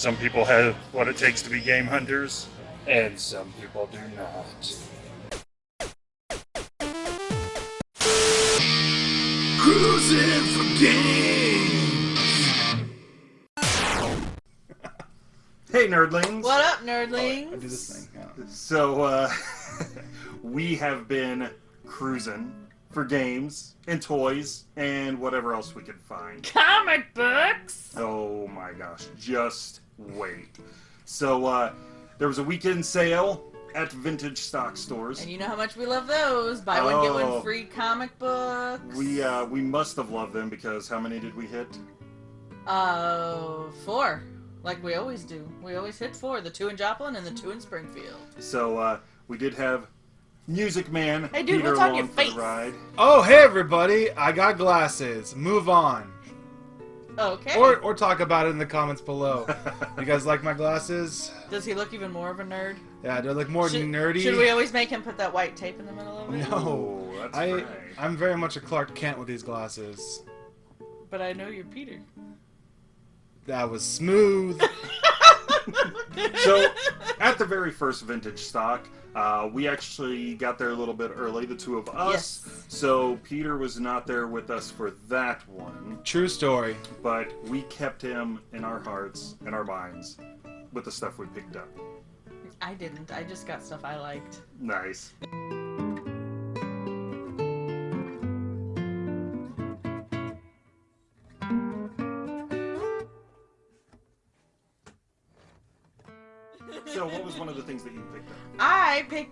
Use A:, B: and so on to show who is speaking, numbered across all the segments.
A: Some people have what it takes to be game hunters, and some people do not.
B: Cruising for games.
A: Hey, nerdlings!
C: What up, nerdlings?
D: I do this thing. Yeah.
A: So, uh, we have been cruising for games and toys and whatever else we could find.
C: Comic books.
A: Oh my gosh, just wait. So, uh, there was a weekend sale at vintage stock stores.
C: And you know how much we love those. Buy one, get
A: Oh.
C: one free comic books.
A: We, uh, we must have loved them because how many did we hit?
C: Uh, four. Like we always do. We always hit four. The two in Joplin and the two in Springfield.
A: So, uh, we did have Music Man
C: Hey, dude,
A: Peter
C: what's on
A: along
C: your face?
A: ride.
D: Oh, hey everybody! I got glasses. Move on,
C: Okay.
D: or or talk about it in the comments below. you guys like my glasses?
C: Does he look even more of a nerd?
D: Yeah, they're like more
C: should,
D: nerdy.
C: Should we always make him put that white tape in the middle of it?
D: No.
A: That's
D: I
A: right.
D: I'm very much a Clark Kent with these glasses.
C: But I know you're Peter.
D: That was smooth.
A: So, at the very first vintage stock, uh, we actually got there a little bit early, the two of us.
C: Yes.
A: So, Peter was not there with us for that one,
D: True story.
A: but we kept him in our hearts and our minds with the stuff we picked up.
C: I didn't. I just got stuff I liked.
A: Nice.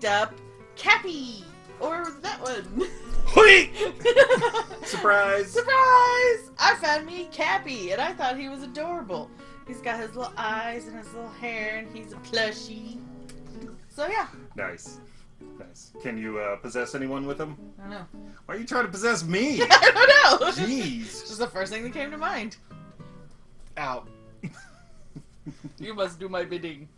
A: Up
C: Cappy, or that one.
D: Wait.
A: Surprise!
C: Surprise! I found me Cappy, and I thought he was adorable. He's got his little eyes and his little hair, and he's a plushie. So yeah,
A: Nice. Nice. Can you uh, possess anyone with him?
C: I don't know.
A: Why are you trying to possess me?
C: I don't know.
A: Jeez.
C: This is the first thing that came to mind.
D: Out.
C: You must do my bidding.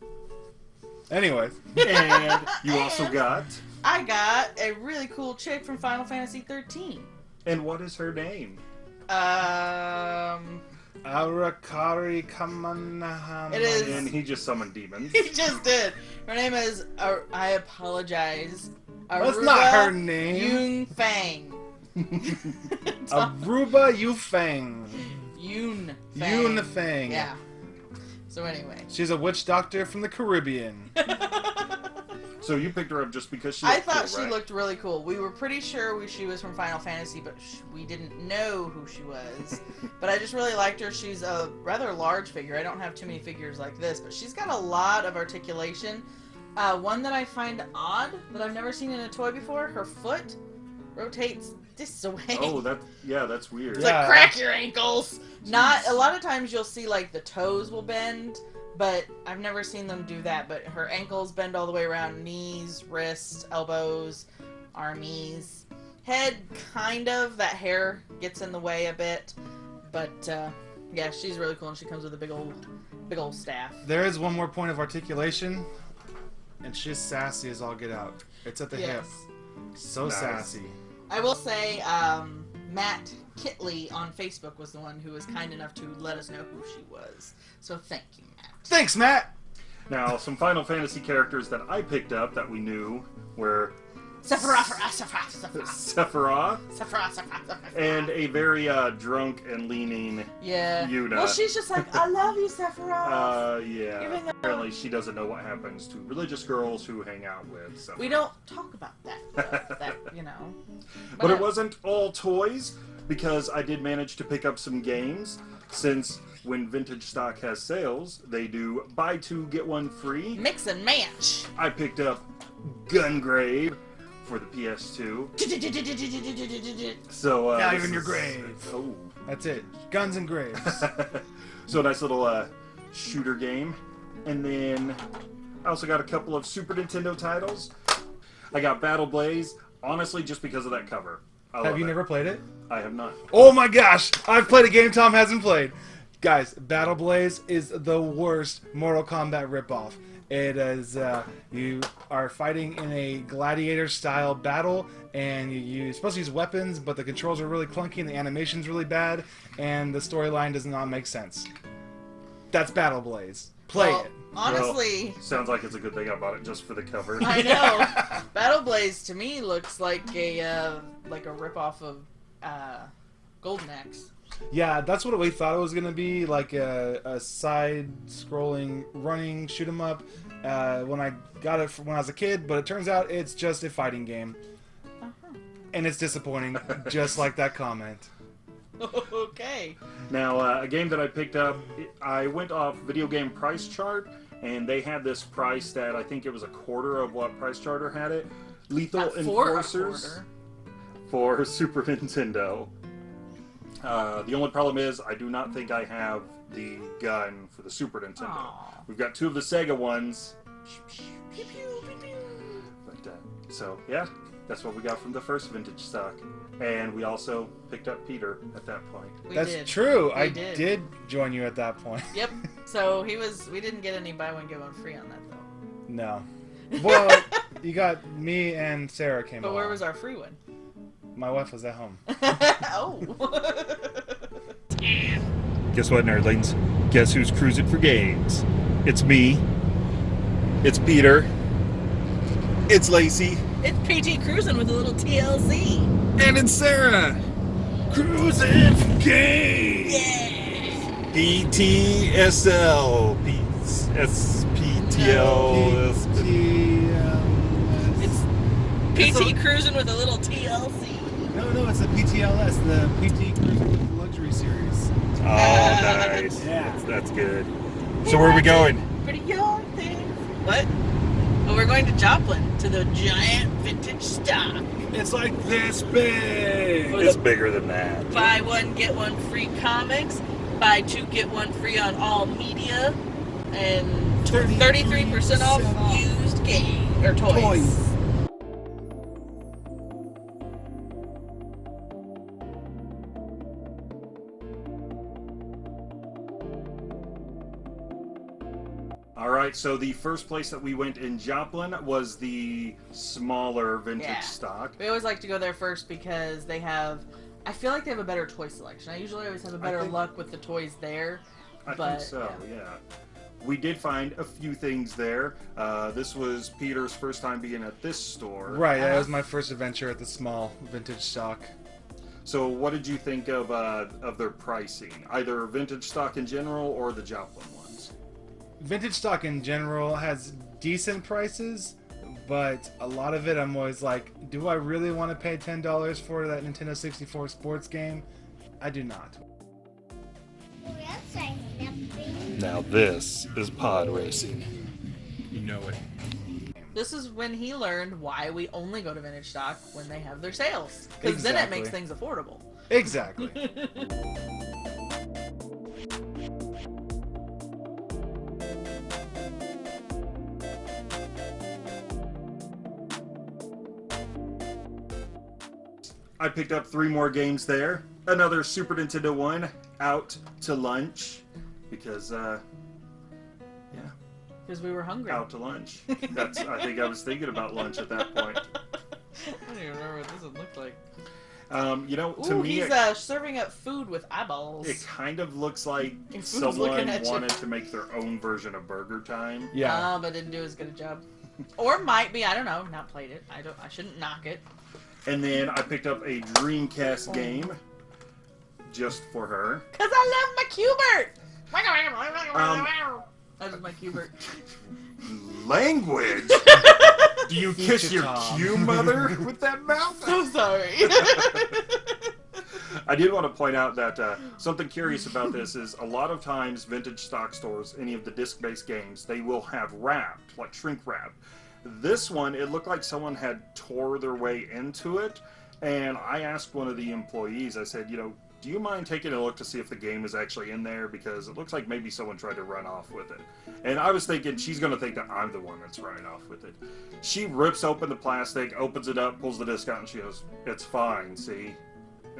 D: Anyways,
A: And you also
C: And
A: got.
C: I got a really cool chick from Final Fantasy 13.
A: And what is her name?
C: Um,
D: Arakari Kamanahama.
C: It is-
A: And he just summoned demons.
C: he just did. Her name is. Ar- I apologize.
D: That's not her name.
C: Yun Fang.
D: Aruba Yufeng.
C: Yun. Fang.
D: Yunfeng.
C: Yeah. So anyway.
D: She's a witch doctor from the Caribbean.
A: so you picked her up just because she.
C: I thought
A: cool,
C: she
A: right?
C: looked really cool. We were pretty sure we, she was from Final Fantasy, but sh- we didn't know who she was. but I just really liked her. She's a rather large figure. I don't have too many figures like this, but she's got a lot of articulation. Uh, one that I find odd that I've never seen in a toy before. Her foot rotates this way.
A: Oh, that. Yeah, that's weird.
C: It's
D: Yeah.
C: like crack your ankles. Not a lot of times you'll see like the toes will bend, but I've never seen them do that. But her ankles bend all the way around, knees, wrists, elbows, armies, head kind of. That hair gets in the way a bit, but uh, yeah, she's really cool and she comes with a big old, big old staff.
D: There is one more point of articulation, and she's sassy as all get out. It's at the hip. So
A: Nice.
D: sassy.
C: I will say, um, Matt Kitley on Facebook was the one who was kind enough to let us know who she was. So thank you, Matt.
D: Thanks, Matt.
A: Now, some Final Fantasy characters that I picked up that we knew were
C: Sephiroth, Sephiroth, Sephiroth,
A: Sephiroth
C: Sephiroth, Sephiroth, Sephiroth.
A: and a very uh, drunk and leaning.
C: yeah.
A: Yuna.
C: Well, she's just like, I love you, Sephiroth.
A: Uh, yeah.
C: Even though-
A: Apparently, she doesn't know what happens to religious girls who hang out with. Sephiroth.
C: we don't talk about that. Though, that you know.
A: But it
C: uh,
A: wasn't all toys because I did manage to pick up some games. Since when vintage stock has sales, they do buy two get one free.
C: mix and match.
A: I picked up Gungrave for the PS2. So uh,
D: Now you're in your grave.
A: Oh.
D: That's it. Guns and graves.
A: so nice little uh, shooter game, and then I also got a couple of Super Nintendo titles. I got Battle Blaze, honestly, just because of that cover. I
D: have you
A: it.
D: never played it?
A: I have not.
D: Oh my gosh! I've played a game Tom hasn't played. Guys, Battle Blaze is the worst Mortal Kombat ripoff. It is uh, you are fighting in a gladiator-style battle, and you, you're supposed to use weapons, but the controls are really clunky, and the animation's really bad, and the storyline does not make sense. That's Battle Blaze. Play
C: Well,
D: it.
C: Honestly,
A: Sounds like it's a good thing I bought it just for the cover.
C: I know. Battle Blaze to me looks like a uh, like a ripoff of uh, Golden Axe.
D: Yeah, that's what we thought it was gonna be, like a, a side-scrolling running shoot 'em up. Uh, when I got it from when I was a kid, but it turns out it's just a fighting game,
C: Uh-huh.
D: and it's disappointing, just like that comment.
C: okay.
A: Now, uh, a game that I picked up, I went off Video Game Price Chart, and they had this price that I think it was a quarter of what Price Charter had it. Lethal
C: Not for a
A: Enforcers
C: quarter.
A: for Super Nintendo. Uh, the only problem is, I do not think I have the gun for the Super Nintendo.
C: Aw.
A: We've got two of the Sega ones,
C: Pew, pew, pew, pew.
A: but uh, so yeah, that's what we got from the first vintage stock. And we also picked up Peter at that point.
C: We
D: That's
C: did.
D: true.
C: We
D: I
C: did.
D: did. join you at that point.
C: Yep. So he was. We didn't get any buy one get one free on that though.
D: No. Well, you got me and Sarah came.
C: But where was our free one?
D: My wife was at home.
C: oh.
A: Guess what, nerdlings? Guess who's cruising for games? It's me. It's Peter. It's Lacey.
C: it's PT cruising with a little TLC.
B: And it's Sarah. Cruising for games.
C: Yeah.
A: PTSL. SPTL.
C: It's PT cruising with a little TLC.
E: No, no, it's the PTLS, the PT Cruiser Luxury Series.
A: Oh, nice.
E: Yeah.
A: That's, that's good. So where are we going?
C: Pretty young thing. What? Well, we're going to Joplin to the giant vintage stock.
E: It's like this big.
A: It's bigger than that.
C: Buy one get one free comics. Buy two get one free on all media, and 33% off used game or toys.
E: Toys.
A: Right, so the first place that we went in Joplin was the smaller vintage
C: Yeah.
A: stock.
C: We always like to go there first because they have. I feel like they have a better toy selection. I usually always have a better
A: think-
C: luck with the toys there.
A: I
C: But,
A: think so,
C: yeah.
A: yeah. We did find a few things there. Uh, this was Peter's first time being at this store.
D: Right, that
C: Uh-huh.
D: was my first adventure at the small vintage stock.
A: So, what did you think of uh, of their pricing, either vintage stock in general or the Joplin ones?
D: Vintage stock in general has decent prices, but a lot of it I'm always like, do I really want to pay $10 for that Nintendo 64 sports game? I do not.
A: Now, this is pod racing.
E: You know it.
C: This is when he learned why we only go to vintage stock when they have their sales. Because then it makes things affordable.
D: Exactly.
A: I picked up three more games there. Another Super Nintendo one, Out to Lunch, because uh, yeah,
C: Because we were hungry.
A: out to lunch. That's I think I was thinking about lunch at that point.
C: I don't even remember what this one looked like.
A: Um, you know, to
C: Ooh,
A: me,
C: he's
A: it,
C: uh, serving up food with eyeballs.
A: it kind of looks like someone
C: looking at you?
A: wanted to make their own version of Burger Time.
D: Yeah.
C: Uh, but didn't do as good a job. Or might be, I don't know. Not played it. I don't. I shouldn't knock it.
A: And then I picked up a Dreamcast game just for her.
C: Cause I love my Q*bert.
A: Um,
C: that was my Q*bert.
A: Language? Do you kiss your
D: Tom.
A: cue mother with that mouth?
C: So sorry.
A: I did want to point out that uh, something curious about this is a lot of times vintage stock stores, any of the disc-based games, they will have wrapped, like shrink wrap. This one, it looked like someone had tore their way into it, and I asked one of the employees, I said, you know, do you mind taking a look to see if the game is actually in there? Because it looks like maybe someone tried to run off with it. And I was thinking she's going to think that I'm the one that's running off with it. She rips open the plastic, opens it up, pulls the disc out, and she goes, It's fine, see?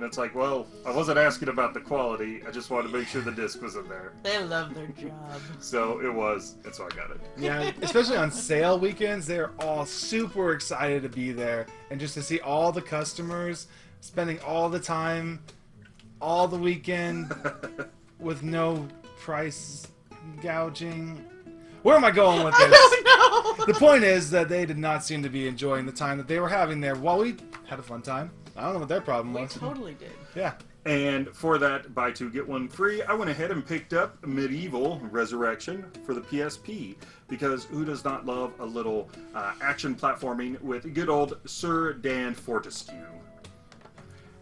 A: And it's like, well, I wasn't asking about the quality. I just wanted to make sure the disc was in there.
C: they love their job.
A: So it was, and so I got it.
D: Yeah, especially on sale weekends, they're all super excited to be there and just to see all the customers spending all the time, all the weekend with no price gouging. Where am I going with this?
C: I don't know.
D: the point is that they did not seem to be enjoying the time that they were having there while we had a fun time. I don't know what their problem
C: we
D: was.
C: totally did.
D: Yeah.
A: And for that buy two get one free, I went ahead and picked up MediEvil Resurrection for the PSP because who does not love a little uh, action platforming with good old Sir Dan Fortesque?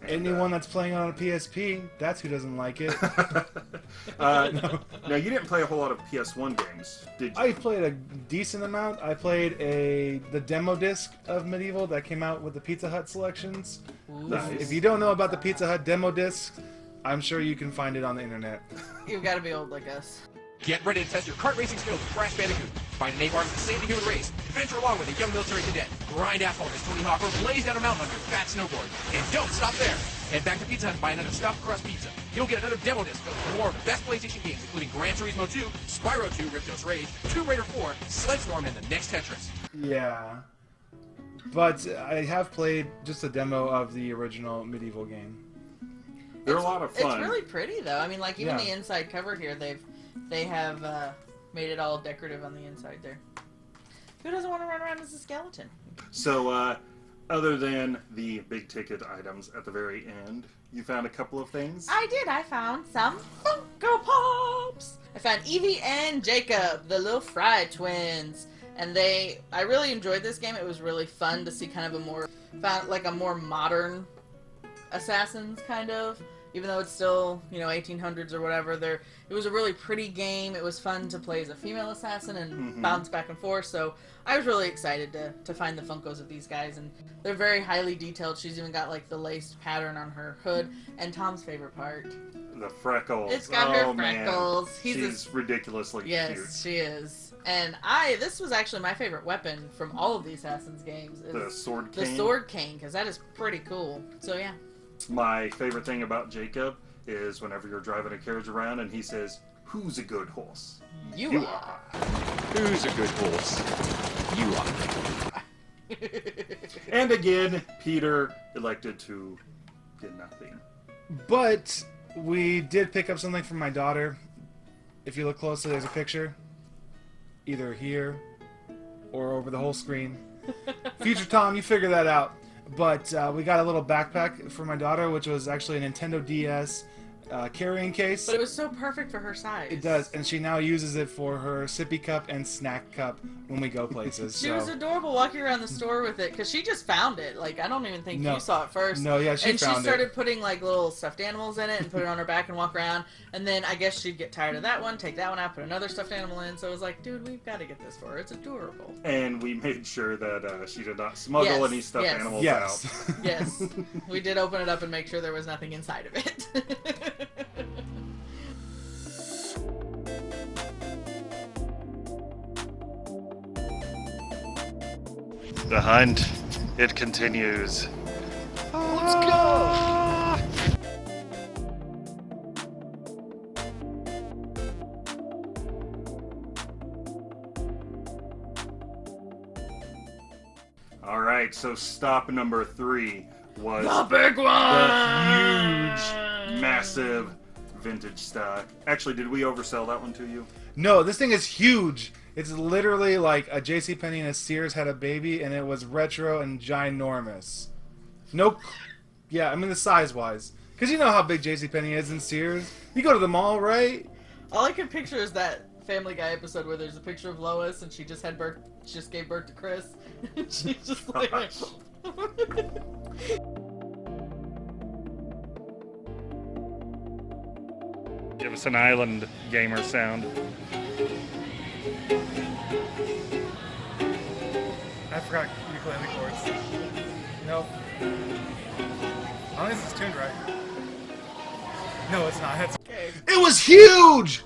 A: And, uh,
D: Anyone that's playing on a PSP, that's who doesn't like it.
A: uh, Now you didn't play a whole lot of PS1 games, did you?
D: I played a decent amount. I played a the demo disc of MediEvil that came out with the Pizza Hut selections.
C: Ooh.
A: Nice.
D: If you don't know about the Pizza Hut demo disc, I'm sure you can find it on the internet.
C: You've got to be old like us.
F: Get ready to test your kart racing skills with Crash Bandicoot. Find an A-bar to save the human race. Adventure along with a young military cadet. Grind asphalt as Tony Hawk or blaze down a mountain on your fat snowboard. And don't stop there. Head back to Pizza Hut and buy another stuffed crust pizza. You'll get another demo disc filled with more of the best PlayStation games, including Gran Turismo 2, Spyro 2, Ripto's Rage, Tomb Raider 4, Sledstorm, and the next Tetris.
D: Yeah. But I have played just a demo of the original MediEvil game.
A: They're a lot of fun.
C: It's really pretty though. I mean, like even
D: Yeah.
C: the inside cover here, they've they have uh, made it all decorative on the inside there. Who doesn't want to run around as a skeleton?
A: So, uh, other than the big ticket items at the very end, you found a couple of things.
C: I did. I found some Funko Pops. I found Evie and Jacob, the little Frye twins, and they. I really enjoyed this game. It was really fun to see kind of a more, like a more modern assassins kind of. Even though it's still you know 1800s or whatever, there it was a really pretty game. It was fun to play as a female assassin and
A: Mhm.
C: bounce back and forth. So I was really excited to to find the Funkos of these guys, and they're very highly detailed. She's even got like the laced pattern on her hood. And Tom's favorite part,
A: the freckles.
C: it's got
A: oh,
C: her
A: man.
C: freckles. He's a-
A: She's ridiculously
C: yes,
A: cute.
C: she is. And I this was actually my favorite weapon from all of the Assassin's games. Is
A: The sword
C: the
A: cane.
C: sword cane because that is pretty cool. So yeah.
A: My favorite thing about Jacob is whenever you're driving a carriage around and he says, "Who's a good horse?"
C: You,
A: You
C: are.
F: Who's a good horse? You are.
A: And again, Peter elected to get nothing.
D: But we did pick up something from my daughter. If you look closely, there's a picture. Either here or over the whole screen. Future Tom, you figure that out. But uh, we got a little backpack for my daughter, which was actually a Nintendo DS uh, carrying case.
C: But it was so perfect for her size.
D: It does, and she now uses it for her sippy cup and snack cup when we go places.
C: She
D: so.
C: was adorable walking around the store with it because she just found it. Like I don't even think
D: No.
C: you saw it first.
D: No, yeah, she
C: and
D: found
C: she
D: it.
C: started putting like little stuffed animals in it and put it on her back and walk around. And then I guess she'd get tired of that one, take that one out, put another stuffed animal in. So it was like, dude, we've got to get this for her. It's adorable.
A: And we made sure that uh, she did not smuggle
C: Yes,
A: any stuffed
C: yes.
A: animals
D: Yes.
C: Yes, we did open it up and make sure there was nothing inside of it.
A: The hunt, it continues.
D: Let's go.
A: All right, so stop number three was
C: the big one.
A: the huge, massive vintage stock. Actually, did we oversell that one to you?
D: No, this thing is huge. It's literally like a JC Penney and a Sears had a baby, and it was retro and ginormous. No, yeah, I mean the size wise, because you know how big JC Penney is in Sears. You go to the mall, right?
C: All I can picture is that Family Guy episode where there's a picture of Lois and she just had birth, she just gave birth to Chris. and she's just like,
A: Give us an island gamer sound.
E: I forgot ukulele chords. Nope. I don't think this is tuned right. No, it's not. It's
C: okay,
D: It was huge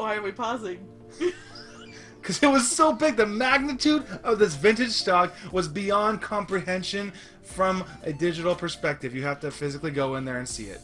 C: why are we pausing?
D: because it was so big. The magnitude of this vintage stock was beyond comprehension from a digital perspective. You have to physically go in there and see it.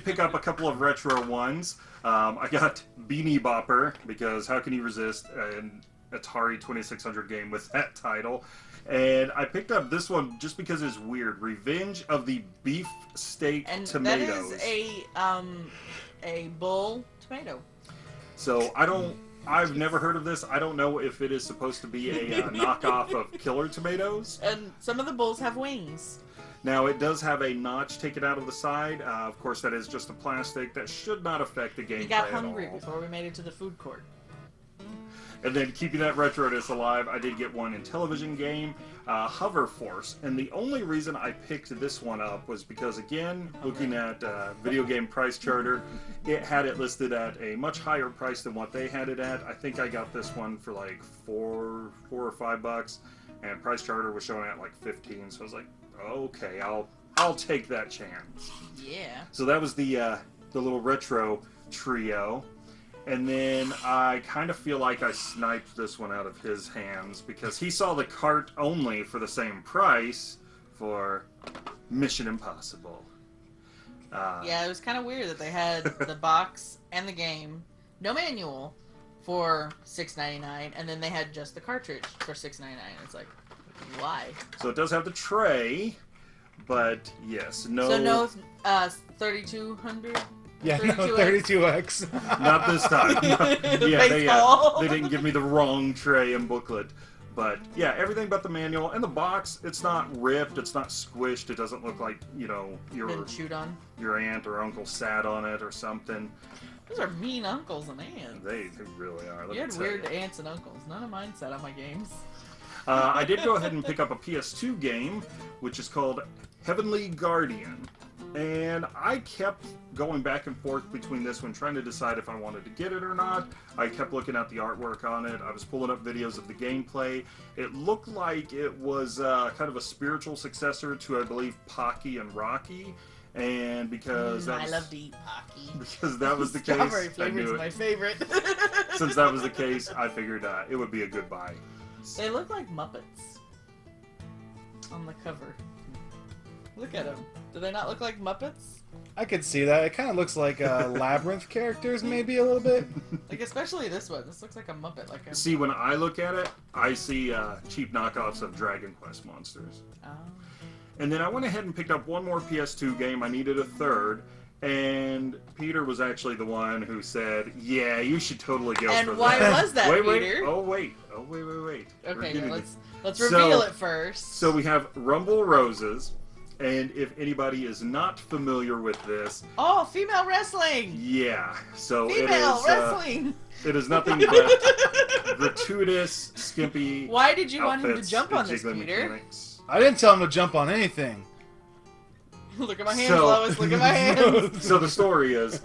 C: Did
A: pick up a couple of retro ones. Um, I got Beany Bopper because how can you resist an Atari 2600 game with that title? And I picked up this one just because it's weird. Revenge of the Beef Steak
C: and
A: Tomatoes.
C: that is a um a bull tomato.
A: So I don't. I've never heard of this. I don't know if it is supposed to be a uh, knockoff of Killer Tomatoes.
C: And some of the bulls have wings.
A: Now it does have a notch taken out of the side. Uh, of course, that is just a plastic. That should not affect the gameplay
C: We got hungry before we made it to the food court.
A: And then keeping that retroness alive, I did get one Intellivision game, uh, Hover Force. And the only reason I picked this one up was because, again, looking at uh, video game price charter, it had it listed at a much higher price than what they had it at. I think I got this one for like four, four or five bucks, and price charter was showing at like fifteen. So I was like, okay, I'll I'll take that chance.
C: Yeah.
A: So that was the uh, the little retro trio, and then I kind of feel like I sniped this one out of his hands because he saw the cart only for the same price for Mission Impossible. Uh,
C: Yeah, it was kind of weird that they had the box and the game, no manual, for six ninety nine, and then they had just the cartridge for six ninety nine. It's like, why?
A: So it does have the tray, but yes, no,
C: So no, uh, thirty two hundred.
D: Yeah, no,
C: 32X.
D: 32x.
A: not this time.
C: The
A: yeah, they, uh, they didn't give me the wrong tray and booklet. But yeah, everything but the manual and the box. It's not ripped. It's not squished. It doesn't look like you know your
C: Been chewed on.
A: your aunt or uncle sat on it or something.
C: Those are mean uncles and aunts.
A: They, they really are. let
C: You had weird
A: you.
C: aunts and uncles. None of mine sat on my games.
A: Uh, I did go ahead and pick up a PS2 game, which is called Heavenly Guardian. And I kept going back and forth between this one, trying to decide if I wanted to get it or not. I kept looking at the artwork on it. I was pulling up videos of the gameplay. It looked like it was uh, kind of a spiritual successor to, I believe, Pocky and Rocky. And because
C: Mm,
A: that
C: I love to eat Pocky.
A: because that was the case,
C: Strawberry flavor is my favorite.
A: Since that was the case, I figured uh, it would be a good buy.
C: They look like Muppets on the cover. Look at them. Do they not look like Muppets?
D: I could see that. It kind of looks like uh, labyrinth characters, maybe a little bit.
C: Like especially this one. This looks like a Muppet. Like a.
A: See, when I look at it, I see uh, cheap knockoffs of Dragon Quest monsters.
C: Oh.
A: And then I went ahead and picked up one more PS2 game. I needed a third. And Peter was actually the one who said, "Yeah, you should totally go
C: And
A: for
C: why
A: that."
C: was that,
A: wait, wait.
C: Peter?
A: Oh, wait. Oh, wait, wait, wait.
C: Okay,
A: getting
C: let's let's
A: So-
C: reveal it first.
A: So we have Rumble Roses, and if anybody is not familiar with this,
C: oh, female wrestling.
A: yeah. So it is.
C: Female
A: Uh,
C: wrestling.
A: it is nothing but gratuitous, skimpy.
C: Why did you want him to jump on this, Peter?
A: mechanics.
D: I didn't tell him to jump on anything.
C: Look at my hands,
A: So-
C: Lois. Look at my hands.
A: So the story is,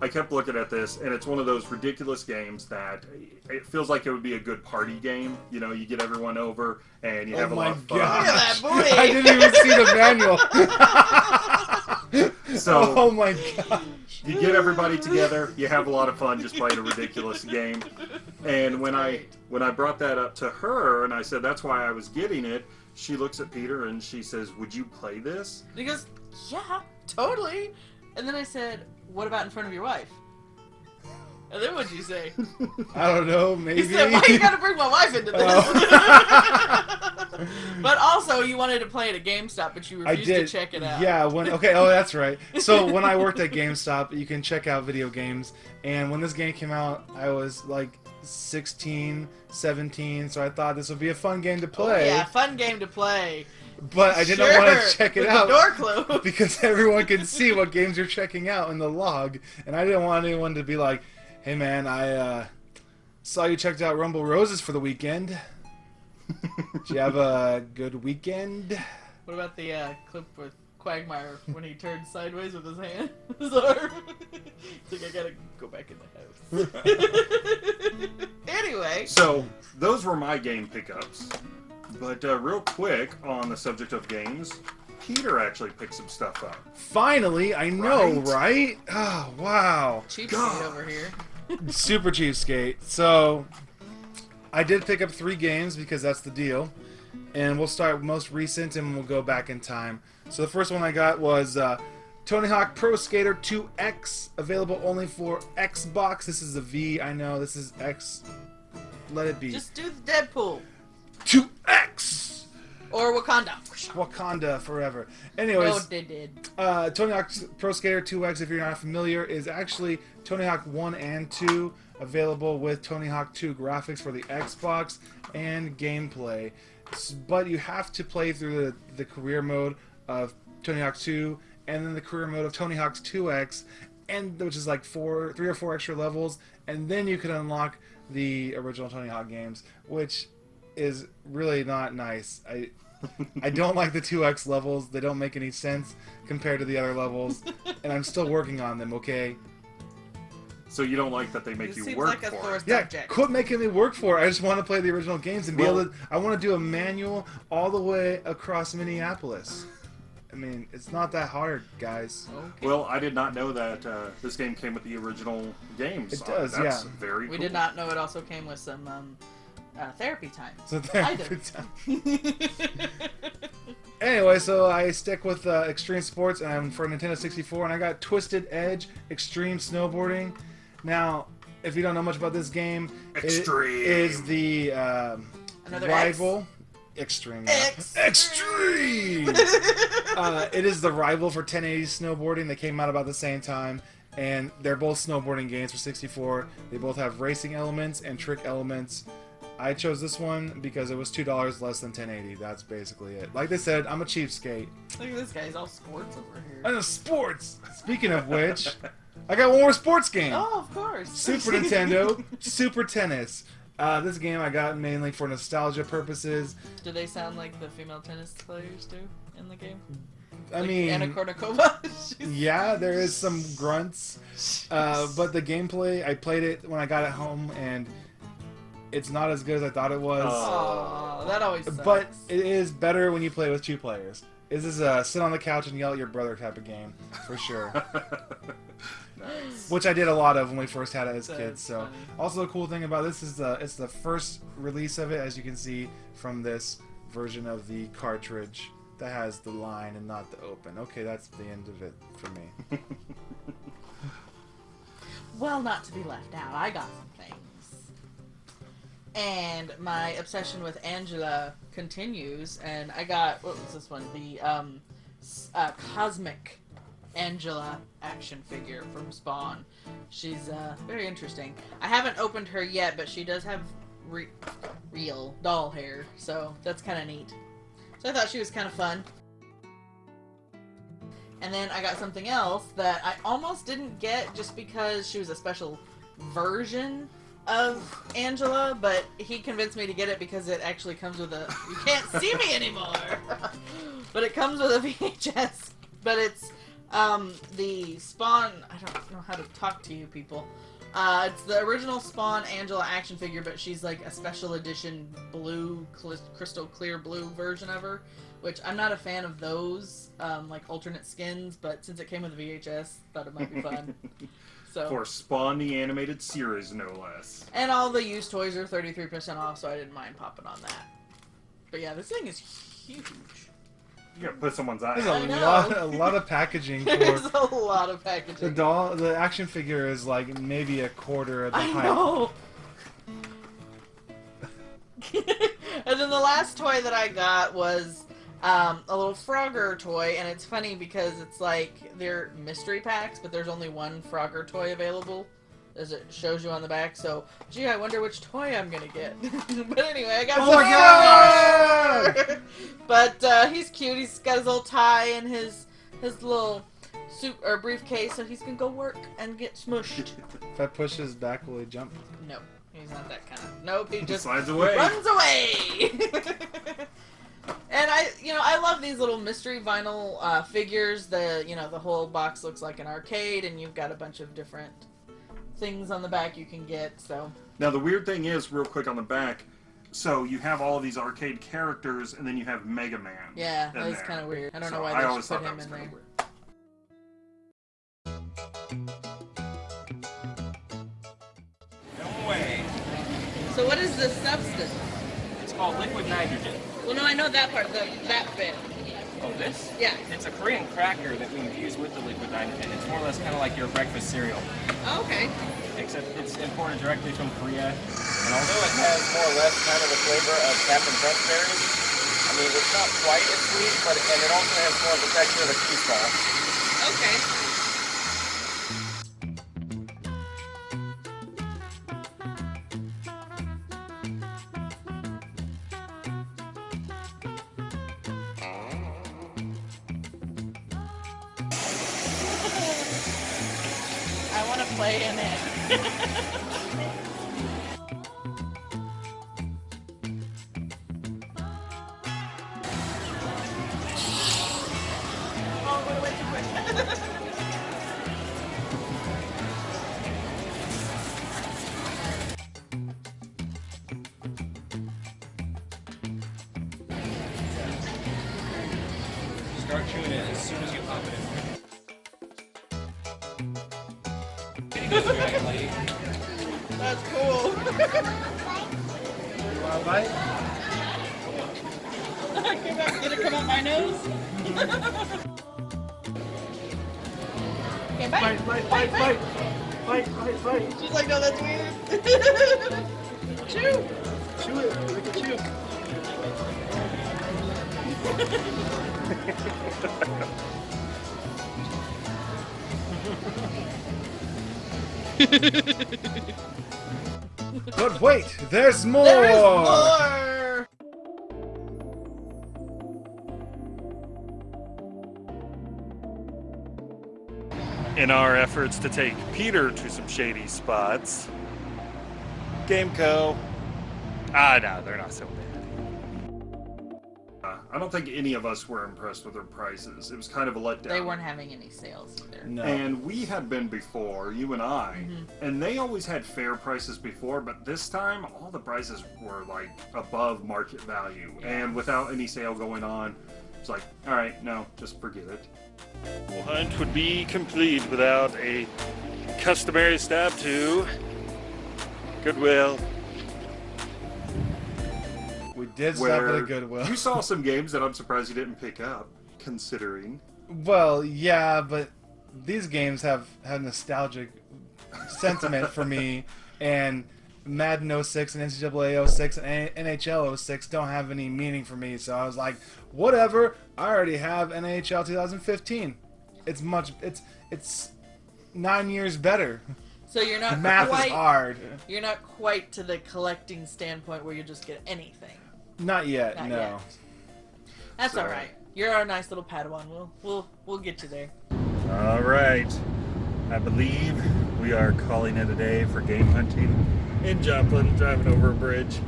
A: I kept looking at this, and it's one of those ridiculous games that it feels like it would be a good party game. You know, you get everyone over and you
D: Oh
A: have a lot of fun.
C: Look at that booty.
D: I didn't even see the manual.
A: So
D: oh my god.
A: you get everybody together, you have a lot of fun just playing a ridiculous game. And when I when I brought that up to her and I said that's why I was getting it, she looks at Peter and she says, "Would you play this?"
C: And he goes, Yeah, totally. And then I said, What about in front of your wife? And then what'd you say?
D: I don't know, maybe.
C: He said, Why you gotta bring my wife into this?
D: Oh.
C: but also, you wanted to play it at GameStop, but you
D: I
C: refused
D: did.
C: to check it out.
D: Yeah, when okay, oh that's right. So when I worked at GameStop, you can check out video games. And when this game came out, I was like 16, 17, so I thought this would be a fun game to
C: Oh,
D: play.
C: yeah, fun game to play.
D: But I didn't
C: Sure,
D: want to check it out
C: door closed.
D: because everyone can see what games you're checking out in the log, and I didn't want anyone to be like, "Hey man, I uh, saw you checked out Rumble Roses for the weekend. Did you have a good weekend?"
C: What about the uh, clip with Quagmire when he turned sideways with his hand, his arm? It's like I gotta go back in the house. anyway,
A: So those were my game pickups. But uh, real quick on the subject of games, Peter actually picked some stuff up.
D: Finally, I know,
A: Right?
D: right? Oh wow.
C: cheap
A: God.
C: over here.
D: super cheapskate. So I did pick up three games because that's the deal. And we'll start most recent and we'll go back in time. So the first one I got was uh, Tony Hawk Pro Skater 2X, available only for Xbox. This is a V, I know. This is X. Let it be.
C: Just do the Deadpool
D: 2X!
C: or Wakanda.
D: Wakanda forever.
C: No,
D: Anyways,
C: they did.
D: uh, Tony Hawk Pro Skater 2X, if you're not familiar, is actually Tony Hawk 1 and 2, available with Tony Hawk 2 graphics for the Xbox and gameplay. But you have to play through the, the career mode of Tony Hawk 2 and then the career mode of Tony Hawk's 2X, and which is like four, three or four extra levels, and then you can unlock the original Tony Hawk games, which is really not nice. I I don't like the 2x levels. They don't make any sense compared to the other levels, and I'm still working on them. Okay.
A: So you don't like that they make
C: This
A: you
C: seems
A: work
C: like a
A: for it.
D: Yeah,
C: subject.
D: quit making me work for it. I just want to play the original games and be
A: Well-
D: able to. I want to do a manual all the way across Minneapolis. I mean, it's not that hard, guys.
C: Okay.
A: Well, I did not know that uh, this game came with the original games.
D: It
A: Uh,
D: does,
A: That's
D: yeah.
A: very
C: we
A: cool.
C: did not know it also came with some um, uh, therapy time.
D: So there.
C: I did.
D: Anyway, so I stick with uh, Extreme Sports and I'm for Nintendo 64, and I got Twisted Edge Extreme Snowboarding. Now, if you don't know much about this game,
A: Extreme.
D: it is the um,
C: Another
D: rival. Extreme. yeah.
C: Extreme.
D: Extreme. uh, it is the rival for 1080 snowboarding. They came out about the same time, and they're both snowboarding games for 64. They both have racing elements and trick elements. I chose this one because it was two dollars less than 1080. That's basically it. Like they said, I'm a cheapskate.
C: Look at this guy. He's all sports over here.
D: And sports. Speaking of which, I got one more sports game.
C: Oh, of course.
D: Super Nintendo, Super Tennis. Uh, this game I got mainly for nostalgia purposes.
C: Do they sound like the female tennis players do in the game?
D: I
C: Like
D: mean,
C: Anna Kournikova. She's-
D: yeah, there is some grunts, uh, but the gameplay I played it when I got it home, and it's not as good as I thought it was.
C: Aw, that always sucks.
D: but it is better when you play with two players. This is a sit on the couch and yell at your brother type of game, for sure.
A: nice.
D: Which I did a lot of when we first had it as kids. So,
C: funny.
D: also the cool thing about this is the it's the first release of it, as you can see from this version of the cartridge that has the line and not the open. Okay, that's the end of it for me.
C: Well, not to be left out, I got some things. And my obsession with Angela continues, and I got what was this one? The um, uh, cosmic Angela action figure from Spawn. She's uh, very interesting. I haven't opened her yet, but she does have re- real doll hair, so that's kind of neat. So I thought she was kind of fun. And then I got something else that I almost didn't get just because she was a special version of Angela, but he convinced me to get it because it actually comes with a. You can't see me anymore! but it comes with a VHS. But it's um, the Spawn. I don't know how to talk to you people. Uh, it's the original Spawn Angela action figure, but she's like a special edition blue, cl- crystal clear blue version of her which I'm not a fan of those, um, like alternate skins, but since it came with VHS, thought it might be fun. So
A: For Spawn the Animated Series, no less.
C: and all the used toys are 33% off, so I didn't mind popping on that. But yeah, this thing is huge.
A: You gotta put someone's eye
D: There's
A: out.
C: I
D: a lot, a lot of packaging
C: There's
D: for
C: a lot of packaging.
D: the doll. The action figure is like maybe a quarter of the
C: I
D: height.
C: know. and then the last toy that I got was um, a little Frogger toy, and it's funny because it's like they're mystery packs, but there's only one Frogger toy available, as it shows you on the back. So, gee, I wonder which toy I'm gonna get. but anyway, I got.
D: Oh my
C: Frogger! but uh, he's cute. He's got his little tie and his his little suit or briefcase, so he's gonna go work and get smushed.
D: If I push his back, will he jump?
C: No, he's not that kind of. Nope, he just
A: Slides away.
C: runs away. and I, you know, I love these little mystery vinyl uh, figures. The, you know, the whole box looks like an arcade, and you've got a bunch of different things on the back you can get. So
A: Now the weird thing is, real quick on the back, so you have all of these arcade characters, and then you have Mega Man.
C: yeah, that's kind of weird. I don't
A: So
C: know why
A: I
C: they
A: always
C: should
A: thought
C: put
A: that
C: him
A: was
C: in there.
A: weird.
B: No way.
C: So what is is the substance?
G: It's called liquid nitrogen.
C: Well, no, I know that part. The that bit.
G: Oh, this?
C: Yeah.
G: It's a Korean cracker that we infuse with the liquid nitrogen. It's more or less kind of like your breakfast cereal,
C: Oh, okay.
G: except it's imported directly from Korea. And although it has more or less kind of the flavor of Captain Crunch berries, I mean, it's not quite as sweet, but and it also has more of the texture of a cheese ball.
C: Okay, bye.
D: Bite, bite, bite, bite. Bite, bite, bite.
C: She's like, no, that's weird. Chew.
D: Chew it. Like a chew. but wait, there's more.
C: There's more.
A: In our efforts to take Peter to some shady spots, Gameco. Ah, no, they're not so bad. Uh, I don't think any of us were impressed with their prices. It was kind of a letdown.
C: They weren't having any sales either.
D: No.
A: And we had been before, you and I, and they always had fair prices before, but this time all the prices were like above market value. And without any sale going on, it's like, all right, no, just forget it. The hunt would be complete without a customary stop to Goodwill.
D: we did stop at a Goodwill.
A: you saw some games that I'm surprised you didn't pick up, considering.
D: Well, yeah, but these games have have nostalgic sentiment for me, and Madden 06 and NCAA 06 and NHL 06 don't have any meaning for me. So I was like, whatever. I already have NHL 2015. It's much. It's it's nine years better.
C: So you're not
D: Math
C: quite.
D: is hard.
C: You're not quite to the collecting standpoint where you just get anything.
D: Not yet.
C: Not
D: no.
C: yet. That's
A: So-
C: all right. You're our nice little Padawan. We'll we'll we'll get you there.
A: All right. I believe we are calling it a day for game hunting in Joplin, driving over a bridge.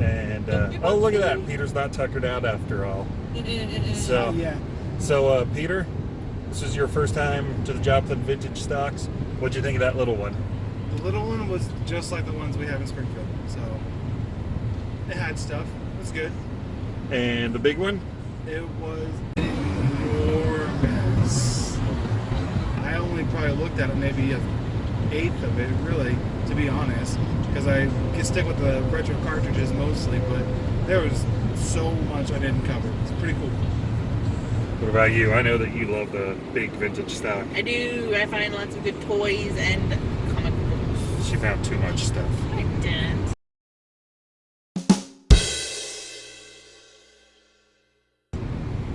A: And uh, oh, look at that! Peter's not tuckered out after all. So,
D: Yeah.
A: so uh, Peter, this is your first time to the Joplin Vintage Stocks. What'd you think of that little one?
D: The little one was just like the ones we have in Springfield. So it had stuff. It was good.
A: And the big one?
D: It was enormous. I only probably looked at it maybe an eighth of it, really, to be honest, because I can stick with the retro cartridges mostly, but there was so much I didn't cover. It's pretty cool.
A: What about you? I know that you love the big vintage stock.
C: I do. I find lots of good toys and comic books.
A: She found too much stuff.
C: I didn't.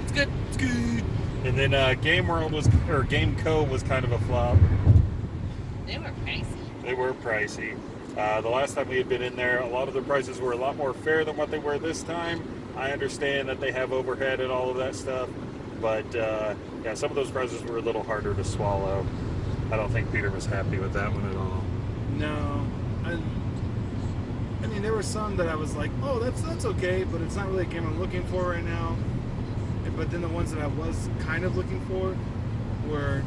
C: It's good. It's good.
A: And then uh, Game World was, or Game Co was kind of a flop.
C: They were pricey.
A: They were pricey. Uh, the last time we had been in there, a lot of the prices were a lot more fair than what they were this time. I understand that they have overhead and all of that stuff, but uh, yeah, some of those prices were a little harder to swallow. I don't think Peter was happy with that one at all.
D: No, I, I mean there were some that I was like, oh, that's that's okay, but it's not really a game I'm looking for right now. But then the ones that I was kind of looking for were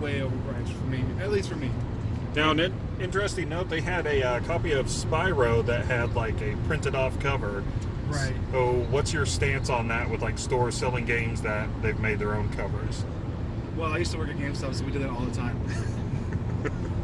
D: way overpriced for me, at least for me.
A: Now, an interesting note: they had a uh, copy of Spyro that had like a printed off cover.
D: Right.
A: So, what's your stance on that with like stores selling games that they've made their own covers?
D: Well, I used to work at GameStop, so we did that all the time.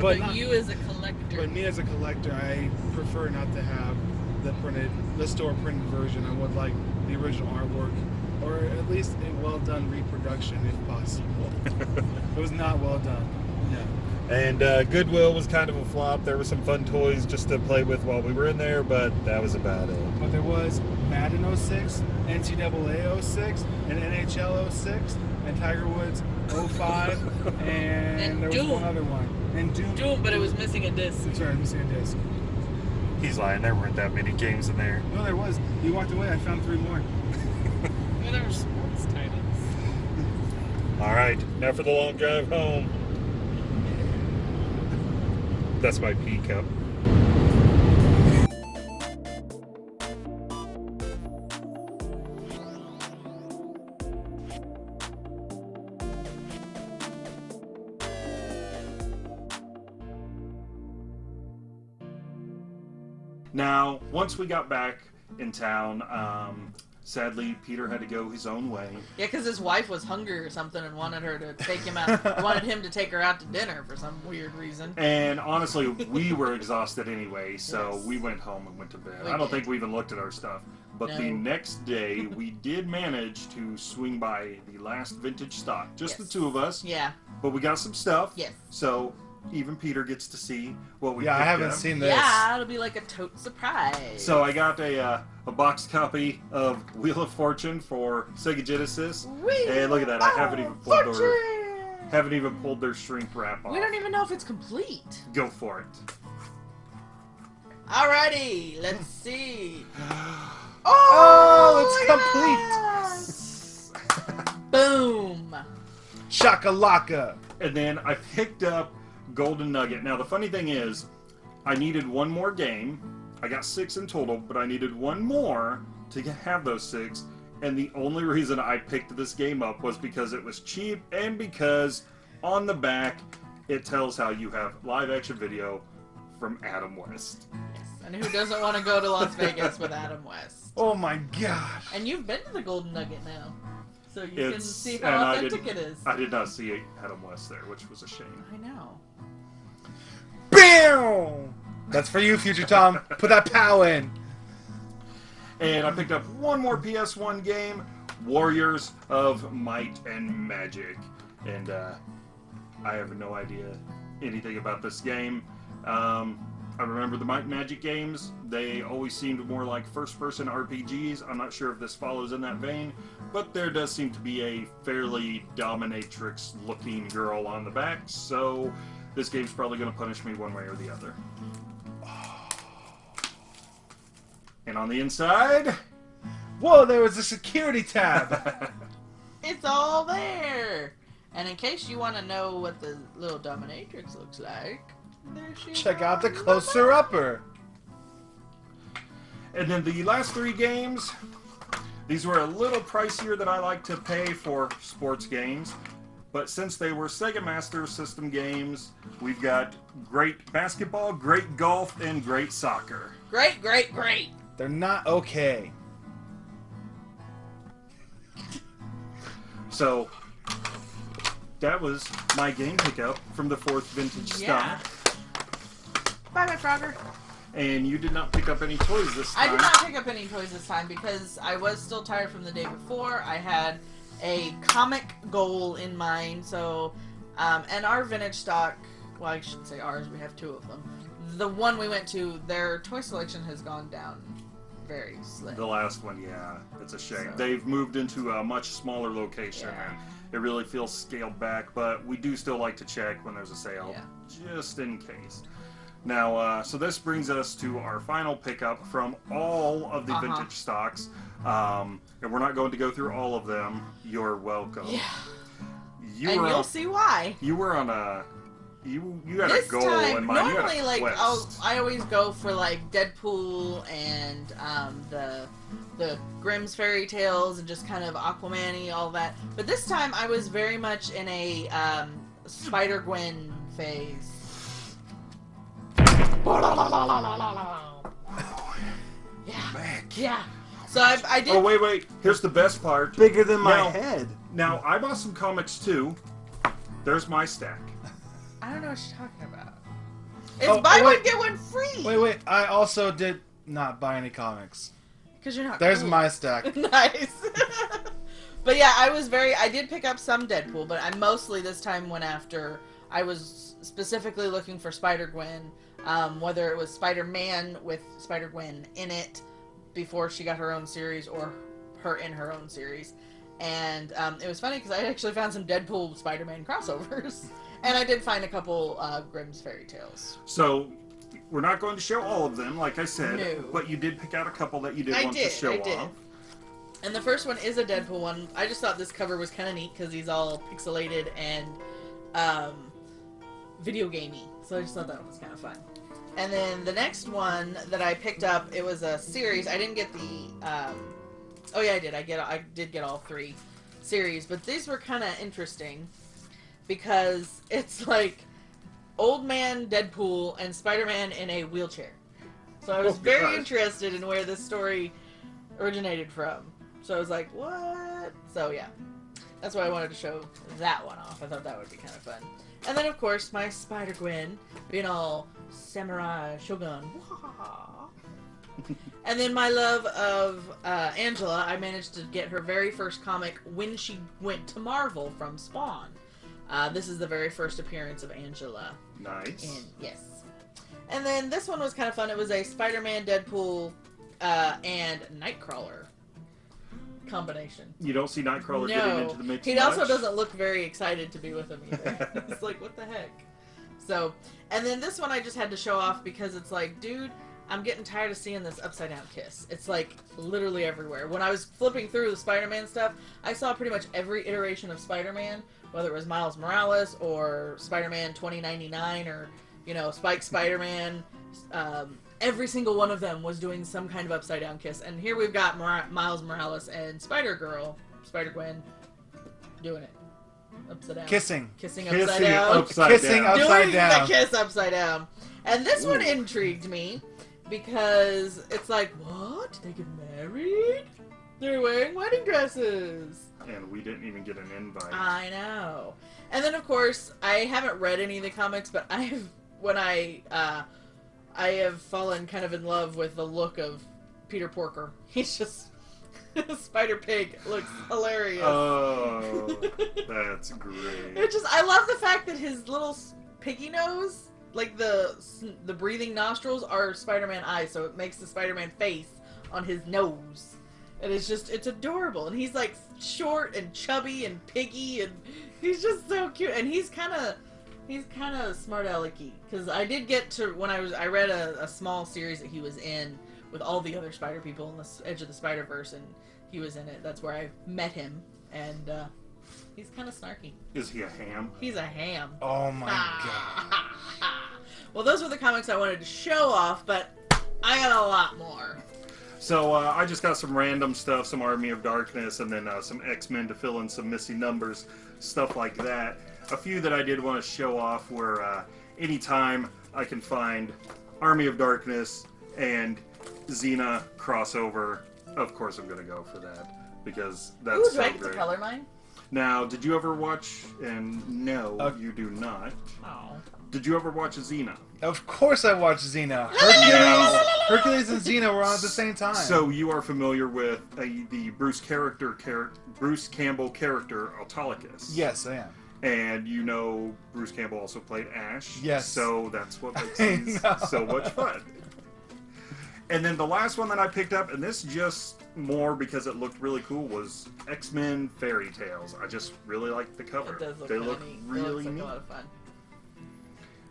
C: But,
D: but not-
C: you as a collector.
D: But me as a collector, I prefer not to have the printed, the store printed version. I would like the original artwork, or at least a well done reproduction if possible. it was not well done. Yeah.
H: And uh, Goodwill was kind of a flop. There were some fun toys just to play with while we were in there, but that was about it.
D: But there was Madden 06, NCAA 06, and NHL 06, and Tiger Woods 05, and,
C: And
D: there was
C: Doom.
D: one other one. And Doom.
C: Doom, but it was missing a disc.
D: Sorry, I'm missing a disc.
H: He's lying. There weren't that many games in there.
D: No, there was. You walked away. I found three more.
I: Well, there were sports titles.
H: All right, now for the long drive home. That's my pea cup.
A: Now, once we got back in town, um, sadly, Peter had to go his own way.
C: Yeah, because his wife was hungry or something and wanted her to take him out. wanted him to take her out to dinner for some weird reason.
A: And honestly, we were exhausted anyway, so
C: Yes.
A: we went home and went to bed.
C: We
A: I don't
C: did.
A: think we even looked at our stuff. But the next day, we did manage to swing by the last vintage stock. Just
C: Yes.
A: the two of us.
C: Yeah.
A: But we got some stuff.
C: Yes.
A: So even Peter gets to see what we
D: Yeah, I haven't
A: up.
D: seen this.
C: Yeah, it'll be like a tote surprise.
A: So I got a uh, a box copy of Wheel of Fortune for Sega Genesis.
C: Wheel
A: and look at that, I haven't even pulled their
C: Fortune!
A: haven't even pulled their shrink wrap off.
C: We don't even know if it's complete.
A: Go for it.
C: Alrighty, let's see.
D: Oh,
C: it's complete. Boom.
D: Shakalaka.
A: And then I picked up Golden Nugget. Now the funny thing is, I needed one more game. I got six in total, but I needed one more to have those six. And the only reason I picked this game up was because it was cheap and because on the back it tells how you have live action video from Adam West.
C: And who doesn't want to go to Las Vegas with Adam West?
D: Oh my gosh.
C: And you've been to the Golden Nugget now, so you can see how authentic it is.
A: I did not see Adam West there, which was a shame.
C: I know.
D: Bam! That's for you, Future Tom. Put that pow in.
A: And I picked up one more PS1 game, Warriors of Might and Magic. And uh, I have no idea anything about this game. Um, I remember the Might and Magic games. They always seemed more like first person RPGs. I'm not sure if this follows in that vein, but there does seem to be a fairly dominatrix looking girl on the back, so this game's probably going to punish me one way or the other. And on the inside,
D: Whoa, there was a security tab.
C: It's all there. And in case you want to know what the little dominatrix looks like, there she
D: Check out the
C: is.
D: closer upper.
A: And then the last three games, these were a little pricier than I like to pay for sports games. But since they were Sega Master System games, we've got great basketball, great golf, and great soccer.
C: Great, great, great.
D: They're not okay.
A: So that was my game pickup from the fourth vintage
C: Yeah.
A: stock.
C: Bye, bye, Frogger.
A: And you did not pick up any toys this time.
C: I did not pick up any toys this time because I was still tired from the day before. I had a comic goal in mind, so um, and our vintage stock. Well, I shouldn't say ours. We have two of them. The one we went to, their toy selection has gone down very slim.
A: The last one, yeah, it's a shame.
C: So-
A: They've moved into a much smaller location,
C: Yeah.
A: and it really feels scaled back. But we do still like to check when there's a sale,
C: Yeah.
A: just in case. Now, uh, so this brings us to our final pickup from all of the
C: Uh-huh.
A: vintage stocks, um, and we're not going to go through all of them. You're welcome.
C: Yeah,
A: You
C: and
A: were
C: you'll
A: on,
C: see why.
A: you were on a you you had
C: this
A: a goal
C: time,
A: in mind. You had a
C: normally, like
A: quest.
C: I'll, I always go for like Deadpool and um, the the Grimm's fairy tales and just kind of Aquaman-y, all that. But this time, I was very much in a um, Spider Gwen phase. Yeah, yeah. So I, I did.
A: Oh wait, wait. Here's the best part.
D: Bigger than my
A: Now-
D: head.
A: Now I bought some comics too. There's my stack.
C: I don't know what you're talking about. It's
D: Oh,
C: buy
D: oh,
C: one get one free.
D: Wait, wait. I also did not buy any comics.
C: Because you're not.
D: There's
C: cool.
D: my stack.
C: nice. but yeah, I was very. I did pick up some Deadpool, but I mostly this time went after. I was specifically looking for Spider Gwen, um, whether it was Spider Man with Spider Gwen in it before she got her own series, or her in her own series. And um, it was funny because I actually found some Deadpool Spider Man crossovers, and I did find a couple uh, Grimm's fairy tales.
A: So we're not going to show all of them, like I said,
C: No.
A: but you did pick out a couple that you did
C: I
A: want
C: did,
A: to show
C: I did.
A: off.
C: And the first one is a Deadpool one. I just thought this cover was kind of neat because he's all pixelated and um, video gamey. So I just thought that was kind of fun. And then the next one that I picked up, it was a series. I didn't get the. Um, oh yeah, I did. I get. I did get all three series, but these were kind of interesting because it's like old man Deadpool and Spider Man in a wheelchair. So I was
A: Oh,
C: very
A: gosh.
C: interested in where this story originated from. So I was like, what? So yeah, that's why I wanted to show that one off. I thought that would be kind of fun. And then of course my Spider Gwen being all samurai shogun. And then my love of uh, Angela, I managed to get her very first comic when she went to Marvel from Spawn. Uh, this is the very first appearance of Angela.
A: Nice.
C: And yes. And then this one was kind of fun. It was a Spider-Man, Deadpool, uh, and Nightcrawler combination.
A: You don't see Nightcrawler getting into the mix.
C: he also doesn't look very excited to be with him either. it's like, what the heck? So, and then this one I just had to show off because it's like, dude, I'm getting tired of seeing this upside down kiss. It's like literally everywhere. When I was flipping through the Spider-Man stuff, I saw pretty much every iteration of Spider-Man, whether it was Miles Morales or Spider-Man 2099 or you know Spike Spider-Man. Um, every single one of them was doing some kind of upside down kiss, and here we've got Mor- Miles Morales and Spider Girl, Spider Gwen, doing it upside down,
D: Kissing.
C: kissing
A: Kissing
C: upside down,
A: upside
D: Kissing
A: down.
D: upside
C: doing
D: down.
C: the kiss upside down. And this one intrigued me because it's like, what? They get married? They're wearing wedding dresses.
A: And we didn't even get an invite.
C: I know. And then of course, I haven't read any of the comics, but I have when I uh I have fallen kind of in love with the look of Peter Porker. He's just Spider Pig looks hilarious.
A: oh, that's great.
C: It just I love the fact that his little piggy nose, like the the breathing nostrils, are Spider-Man eyes, so it makes the Spider-Man face on his nose. And it's just it's adorable. And he's like short and chubby and piggy, and he's just so cute. And he's kind of he's kind of smart alecky because I did get to when I was I read a, a small series that he was in with all the other Spider people in the Edge of the Spider Verse, and he was in it. That's where I met him, and uh, he's kind of snarky.
A: Is he a ham?
C: He's a ham.
D: Oh my god.
C: well, those were the comics I wanted to show off, but I got a lot more.
A: So uh, I just got some random stuff, some Army of Darkness, and then uh, some X Men to fill in some missing numbers, stuff like that. A few that I did want to show off were uh, anytime I can find Army of Darkness and Xena crossover. Of course, I'm going to go for that because that's
C: Ooh, do
A: so
C: I get to color mine?
A: Now, did you ever watch? And no,
D: Uh,
A: you do not.
C: Oh.
A: Did you ever watch Xena?
D: Of course I watched Xena. Hercules, Hercules and Xena were on at the same time.
A: So you are familiar with uh, the Bruce character, char- Bruce Campbell character Autolycus?
D: yes, I am.
A: And you know Bruce Campbell also played Ash.
D: Yes.
A: So that's what makes
D: I
A: these so much fun. And then the last one that I picked up, and this just more because it looked really cool, was X Men Fairy Tales. I just really like the cover.
C: It does look
A: they look
C: neat. it
A: really
C: looks like
A: neat.
C: a lot of fun.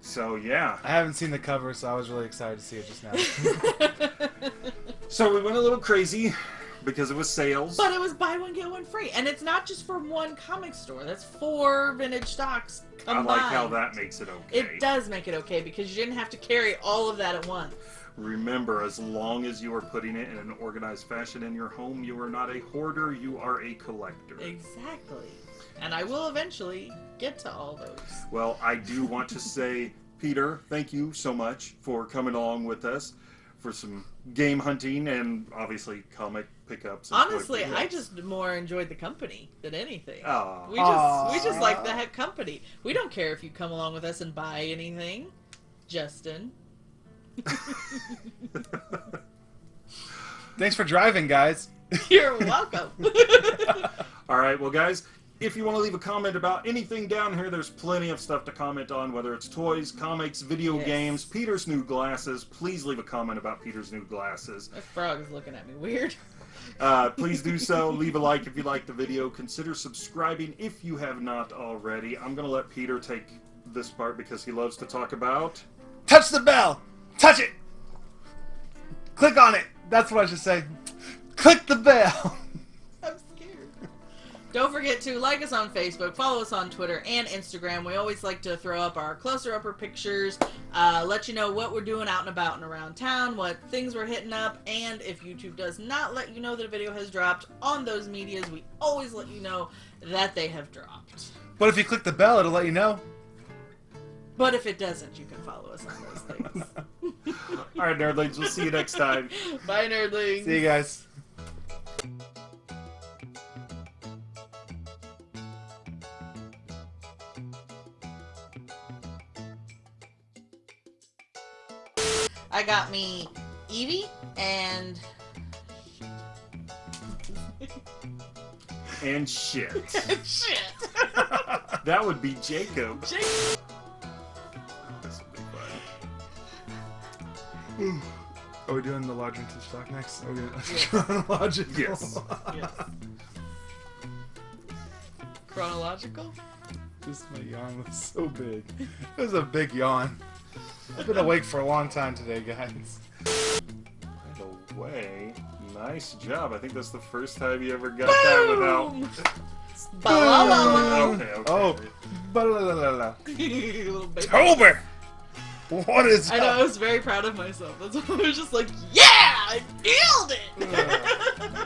A: So yeah.
D: I haven't seen the cover, so I was really excited to see it just now.
A: So we went a little crazy because it was sales.
C: But it was buy one get one free, and it's not just for one comic store. That's four vintage stocks combined.
A: I
C: combined.
A: like how that makes it okay.
C: It does make it okay because you didn't have to carry all of that at once.
A: Remember, as long as you are putting it in an organized fashion in your home, you are not a hoarder, you are a collector.
C: Exactly. And I will eventually get to all those.
A: Well, I do want to say, Peter, thank you so much for coming along with us for some game hunting and obviously comic pickups.
C: Honestly, I just more enjoyed the company than anything.
A: Aw.
C: We just we just like the heck company. We don't care if you come along with us and buy anything, Justin.
D: Thanks for driving, guys.
C: You're welcome.
A: All right, well, guys, if you want to leave a comment about anything down here, there's plenty of stuff to comment on, whether it's toys, comics, video
C: Yes.
A: games, Peter's new glasses. Please leave a comment about Peter's new glasses.
C: My frog is looking at me weird.
A: Uh, please do so. Leave a like if you like the video. Consider subscribing if you have not already. I'm going to let Peter take this part because he loves to talk about.
D: Touch the bell. Touch it. Click on it. That's what I should say. Click the bell.
C: I'm scared. Don't forget to like us on Facebook, follow us on Twitter and Instagram. We always like to throw up our closer upper pictures, uh, let you know what we're doing out and about and around town, what things we're hitting up, and if YouTube does not let you know that a video has dropped on those medias, we always let you know that they have dropped.
D: But if you click the bell, it'll let you know.
C: But if it doesn't, you can follow us on those things.
A: All right, nerdlings, we'll see you next time.
C: Bye, nerdlings.
D: See you guys.
C: I got me Evie and
A: And shit.
C: shit.
A: That would be Jacob.
C: Jake-
D: Are we doing the large vintage stock next? Are we doing
C: Yes.
D: chronological?
A: Yes.
C: Yes. Chronological?
D: This my yawn was so big. It was a big yawn. I've been awake for a long time today, guys.
A: By the way, nice job. I think that's the first time you ever got that without.
C: Boom! Ba-la-la-la.
A: Okay, okay.
D: Oh, ba-la-la-la-la.
C: Little.
D: Tober! What is
C: I know, I was very proud of myself. That's why I was just like, yeah! I nailed it!